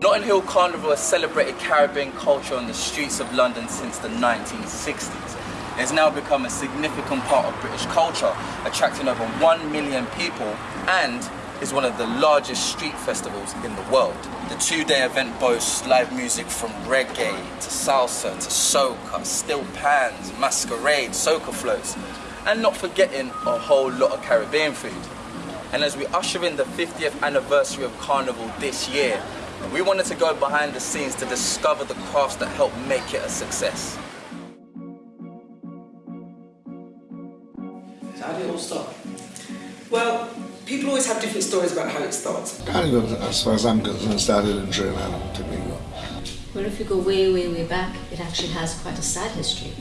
Notting Hill Carnival has celebrated Caribbean culture on the streets of London since the 1960s. It has now become a significant part of British culture, attracting over 1 million people and is one of the largest street festivals in the world. The two-day event boasts live music from reggae to salsa to soca, steel pans, masquerade, soca floats, and not forgetting a whole lot of Caribbean food. And as we usher in the 50th anniversary of Carnival this year, we wanted to go behind the scenes to discover the crafts that helped make it a success. So how did it all start? Well, people always have different stories about how it starts. Carnival, as far as I'm concerned, started in Trinidad and Tobago. Well, if you go way, way, way back, it actually has quite a sad history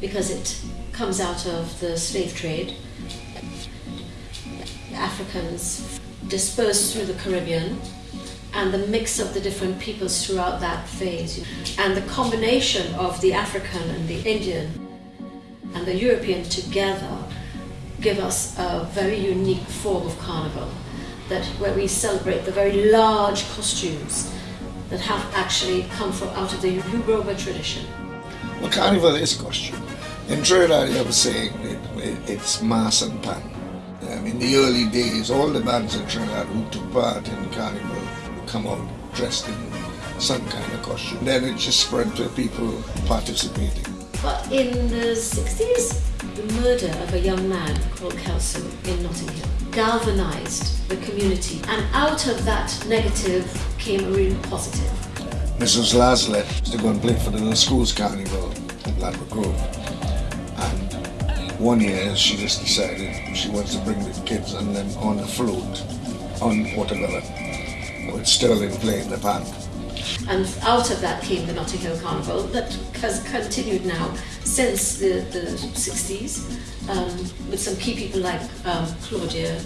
because it comes out of the slave trade. The Africans dispersed through the Caribbean and the mix of the different peoples throughout that phase and the combination of the African and the Indian and the European together give us a very unique form of carnival that where we celebrate the very large costumes that have actually come from out of the Yoruba tradition. Well, carnival is costume. In Trinidad, you have a saying, it, it, it's mas and pan. Um, in the early days, all the bands in Trinidad who took part in carnival come out dressed in some kind of costume. Then it just spread to people participating. But in the 60s, the murder of a young man called Kelso in Notting Hill galvanized the community and out of that negative came a real positive. Mrs. Laslett used to go and play for the schools carnival at Ladbroke Grove. And one year she just decided she wants to bring the kids and them on a float on Portobello with Sterling playing the pan. And out of that came the Notting Hill Carnival that has continued now since the, the 60s um, with some key people like um, Claudia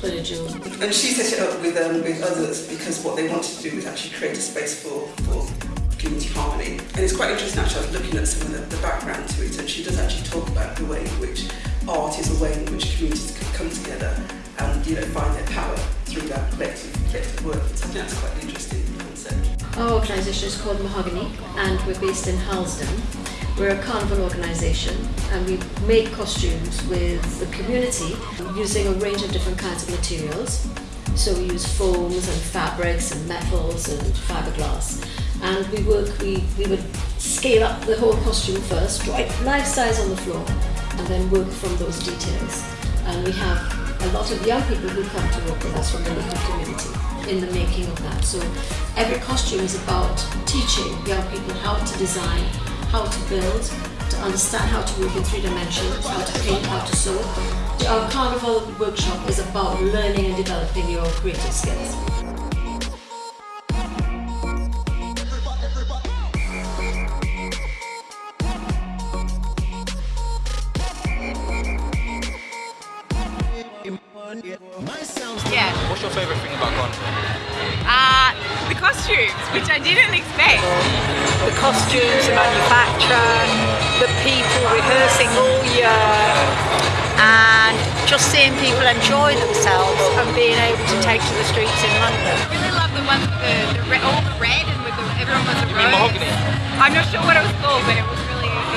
Pelagiu. And she set it up with, um, with others because what they wanted to do was actually create a space for, for community harmony. And it's quite interesting actually, I was looking at some of the, the background to it and she does actually talk about the way in which art is a way in which communities can come together and you know find their power through that collective, collective work. Think that's quite an interesting concept. Our organisation is called Mahogany and we're based in Harlesden. We're a carnival organisation and we make costumes with the community using a range of different kinds of materials. So we use foams and fabrics and metals and fiberglass. And we work, we, we would scale up the whole costume first, life size on the floor, and then work from those details. And we have a lot of young people who come to work with us from the local community in the making of that. So every costume is about teaching young people how to design, how to build, to understand how to work in three dimensions, how to paint, how to sew. Our carnival workshop is about learning and developing your creative skills. Yeah. What's your favourite thing about Carnival? Uh, the costumes, which I didn't expect. the costumes, the manufacture, the people rehearsing all year, and just seeing people enjoy themselves and being able to take to the streets in London. I really love the ones with the, the red, all the red and with the, everyone was a You mean rose. mahogany? I'm not sure what it was called, but it was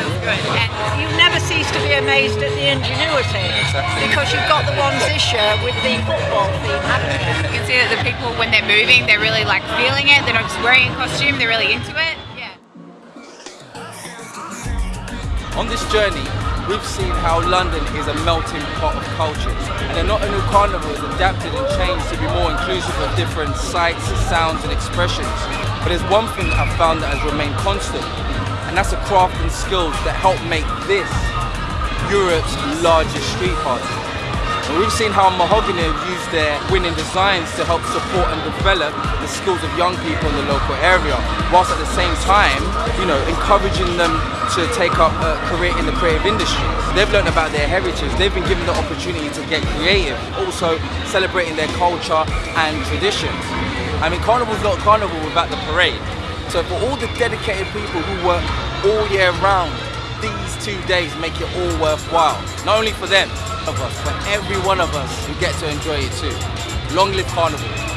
really it good. And You never cease to be amazed at the ingenuity because you've got the ones this year with the football theme, haven't you? you can see that the people, when they're moving, they're really like feeling it. They're not just wearing a costume; they're really into it. Yeah. On this journey, we've seen how London is a melting pot of cultures, and the Notting Hill Carnival has adapted and changed to be more inclusive of different sights, sounds, and expressions. But there's one thing I've found that has remained constant, and that's the craft and skills that help make this Europe's largest street party. And we've seen how Mahogany have used their winning designs to help support and develop the skills of young people in the local area, whilst at the same time, you know, encouraging them to take up a career in the creative industry. They've learned about their heritage, they've been given the opportunity to get creative, also celebrating their culture and traditions. I mean, Carnival's not Carnival without the parade. So for all the dedicated people who work all year round, these two days make it all worthwhile. Not only for them, of us, but every one of us who get to enjoy it too. Long live Carnival.